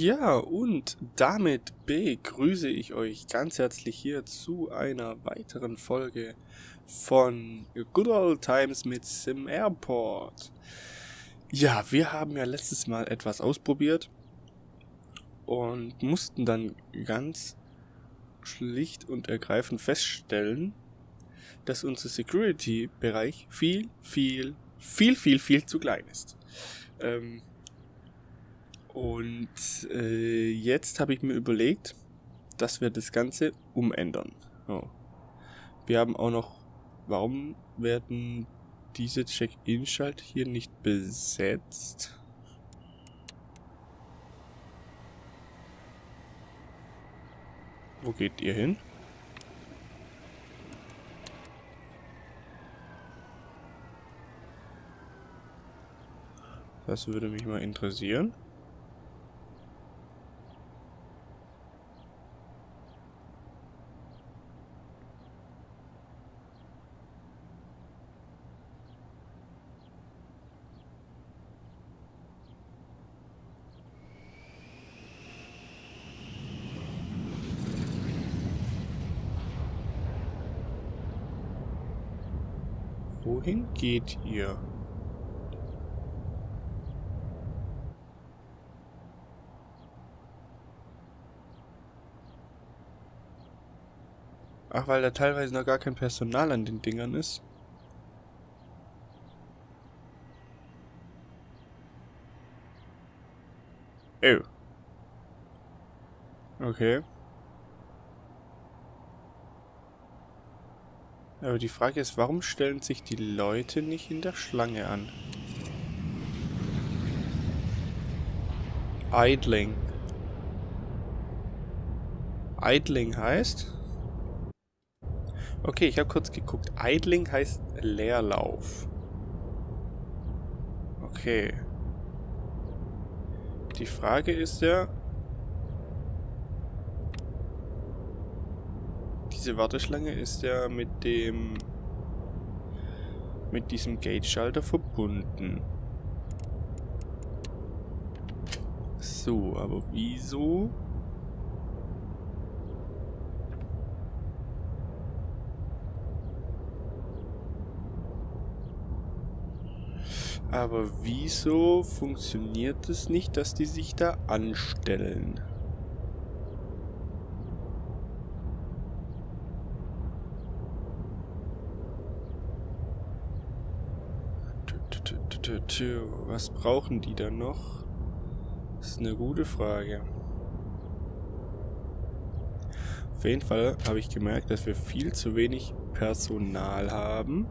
Ja, und damit begrüße ich euch ganz herzlich hier zu einer weiteren Folge von Good Old Times mit Sim Airport. Ja, wir haben ja letztes Mal etwas ausprobiert und mussten dann ganz schlicht und ergreifend feststellen, dass unser Security-Bereich viel, viel, viel, viel, viel zu klein ist. Ähm, und äh, jetzt habe ich mir überlegt, dass wir das Ganze umändern. Oh. Wir haben auch noch, warum werden diese Check-in-Schalt hier nicht besetzt? Wo geht ihr hin? Das würde mich mal interessieren. Wohin geht ihr? Ach, weil da teilweise noch gar kein Personal an den Dingern ist. Oh. Okay. Aber die Frage ist, warum stellen sich die Leute nicht in der Schlange an? Idling. Idling heißt? Okay, ich habe kurz geguckt. Idling heißt Leerlauf. Okay. Die Frage ist ja, diese Warteschlange ist ja mit dem mit diesem Gate-Schalter verbunden. So, aber wieso? Aber wieso funktioniert es nicht, dass die sich da anstellen? Was brauchen die da noch? Das ist eine gute Frage. Auf jeden Fall habe ich gemerkt, dass wir viel zu wenig Personal haben.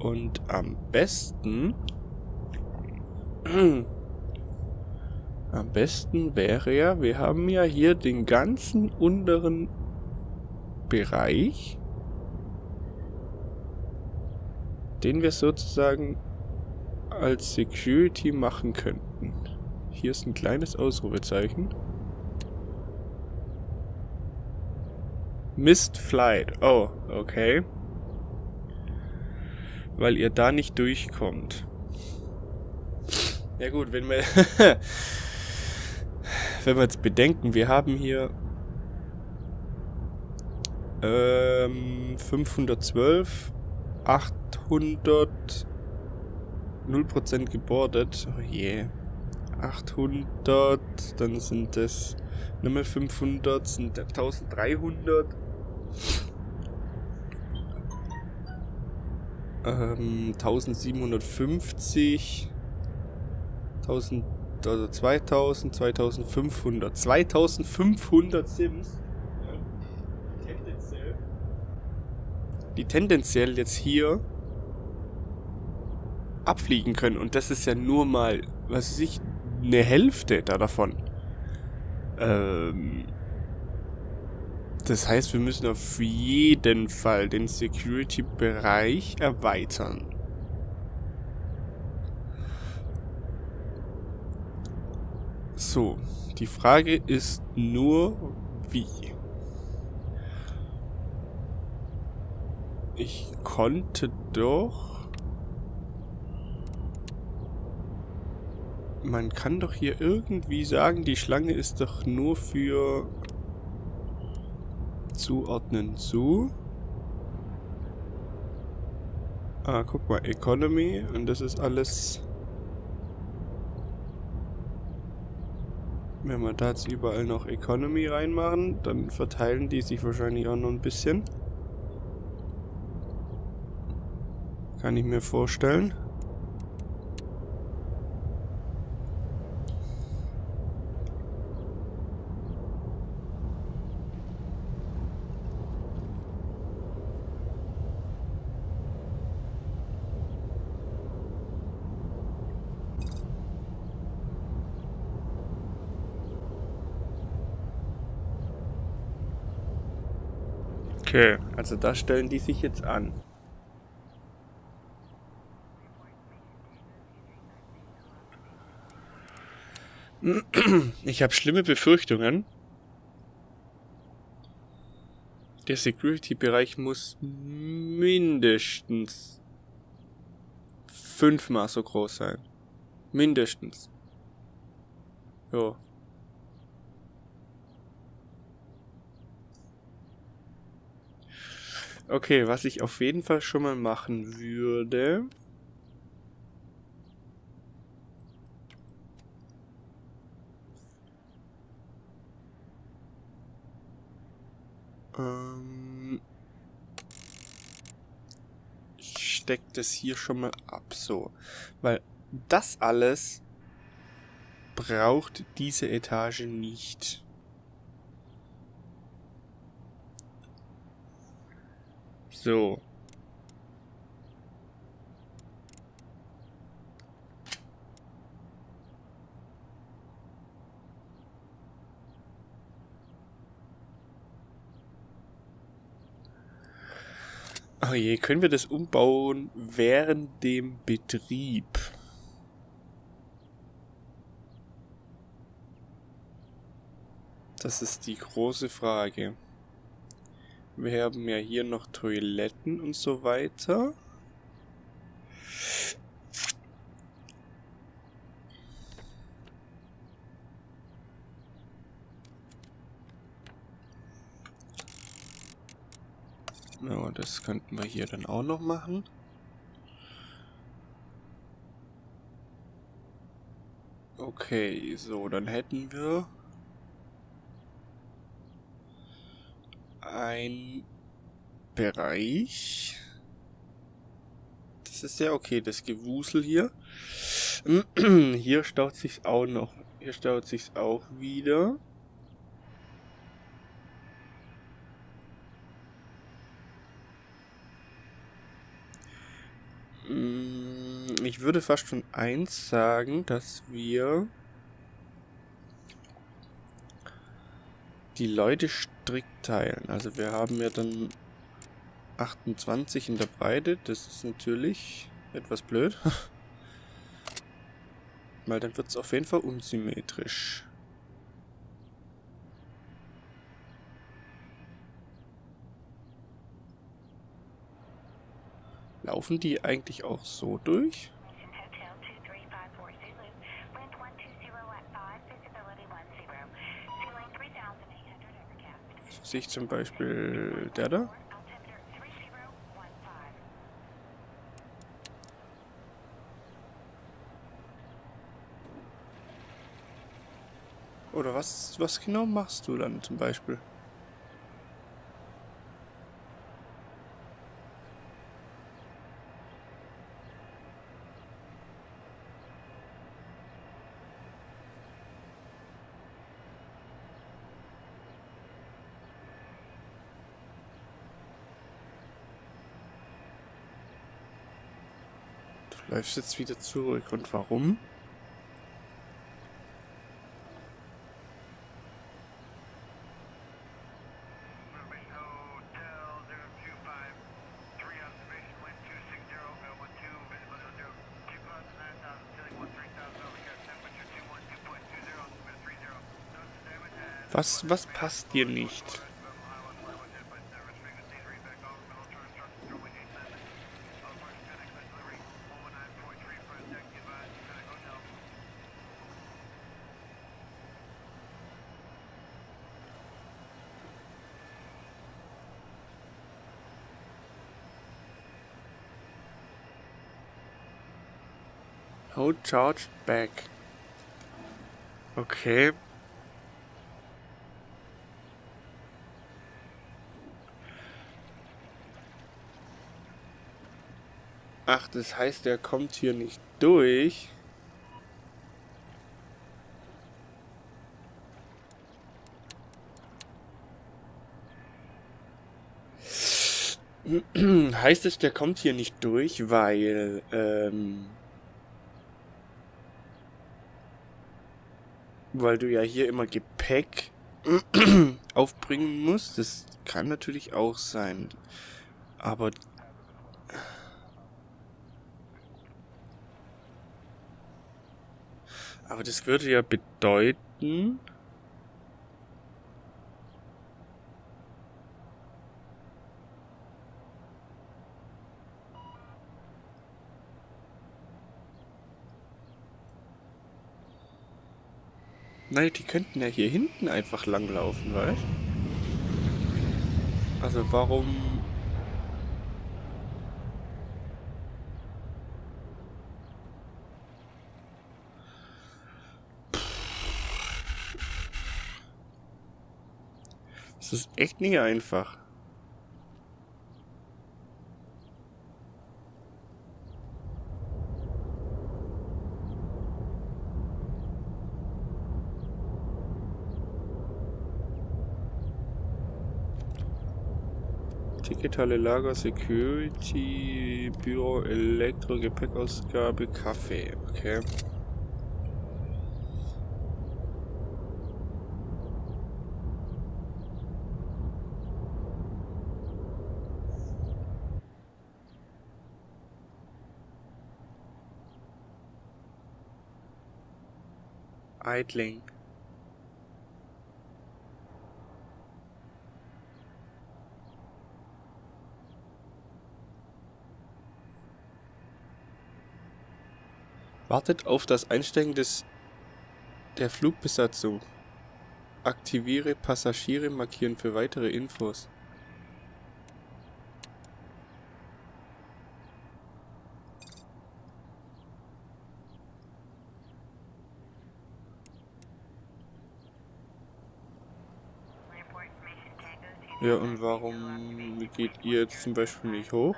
Und am besten... am besten wäre ja, wir haben ja hier den ganzen unteren Bereich, den wir sozusagen als Security machen könnten. Hier ist ein kleines Ausrufezeichen. Missed Flight. Oh, okay weil ihr da nicht durchkommt. Ja gut, wenn wir wenn wir jetzt bedenken, wir haben hier ähm, 512, 800, 0% gebordet. Oh je. 800, dann sind das nochmal 500, sind 1300. ähm, 1750, 1000, also 2000, 2500, 2500 Sims, tendenziell, die tendenziell jetzt hier abfliegen können. Und das ist ja nur mal, was weiß ich, eine Hälfte da davon. Ähm, das heißt, wir müssen auf jeden Fall den Security-Bereich erweitern. So, die Frage ist nur, wie. Ich konnte doch... Man kann doch hier irgendwie sagen, die Schlange ist doch nur für zuordnen zu. Ah, guck mal, Economy und das ist alles... Wenn wir da jetzt überall noch Economy reinmachen, dann verteilen die sich wahrscheinlich auch noch ein bisschen. Kann ich mir vorstellen. Okay, also da stellen die sich jetzt an. Ich habe schlimme Befürchtungen. Der Security-Bereich muss mindestens fünfmal so groß sein. Mindestens. Jo. Okay, was ich auf jeden Fall schon mal machen würde... Ähm, ich stecke das hier schon mal ab, so. Weil das alles braucht diese Etage nicht. So. Oh je, können wir das umbauen während dem Betrieb? Das ist die große Frage. Wir haben ja hier noch Toiletten und so weiter. Ja, das könnten wir hier dann auch noch machen. Okay, so, dann hätten wir ein Bereich. Das ist ja okay, das Gewusel hier. Hier staut sich's auch noch. Hier staut sich's auch wieder. Mm, ich würde fast schon eins sagen, dass wir die Leute strikt teilen. Also wir haben ja dann 28 in der Breite. Das ist natürlich etwas blöd. Weil dann wird es auf jeden Fall unsymmetrisch. Laufen die eigentlich auch so durch? Sehe ich zum Beispiel der da? Oder was, was genau machst du dann zum Beispiel? Läufst jetzt wieder zurück. Und warum? Was, was passt dir nicht? No charge back. Okay. Ach, das heißt, er kommt hier nicht durch. heißt es, der kommt hier nicht durch, weil ähm, weil du ja hier immer Gepäck aufbringen musst. Das kann natürlich auch sein. Aber aber das würde ja bedeuten, Nein, die könnten ja hier hinten einfach langlaufen, weißt Also warum... Das ist echt nicht einfach. Digitale Lager, Security, Büro, Elektro, Gepäckausgabe, Kaffee. Okay. Eitling. Wartet auf das Einsteigen des der Flugbesatzung. Aktiviere Passagiere markieren für weitere Infos. Ja, und warum geht ihr jetzt zum Beispiel nicht hoch?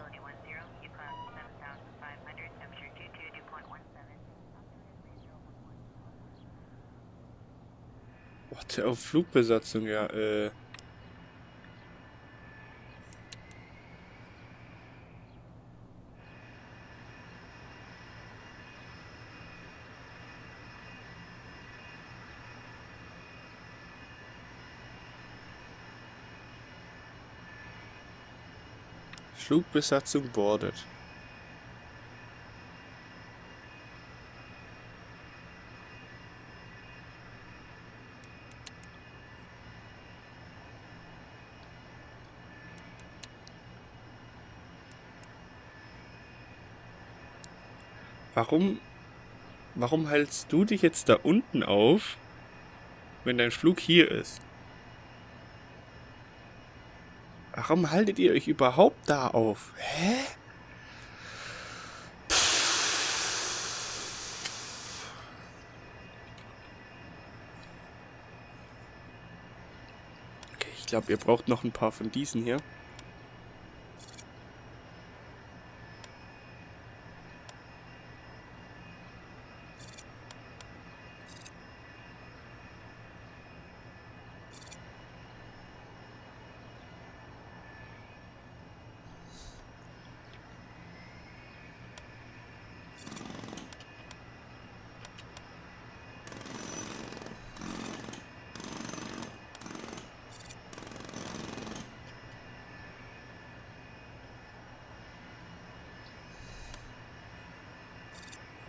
Auf Flugbesatzung, ja, äh. Flugbesatzung boardet. Warum, warum hältst du dich jetzt da unten auf, wenn dein Flug hier ist? Warum haltet ihr euch überhaupt da auf? Hä? Okay, ich glaube, ihr braucht noch ein paar von diesen hier.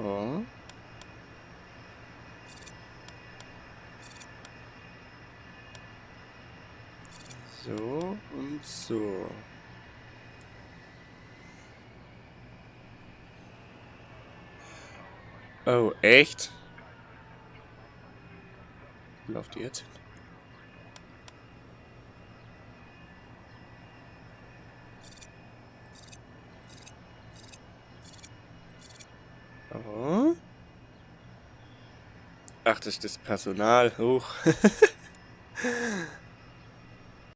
So und so. Oh, echt? Lauft ihr jetzt? Oh. Ach, das ist das Personal. Hoch.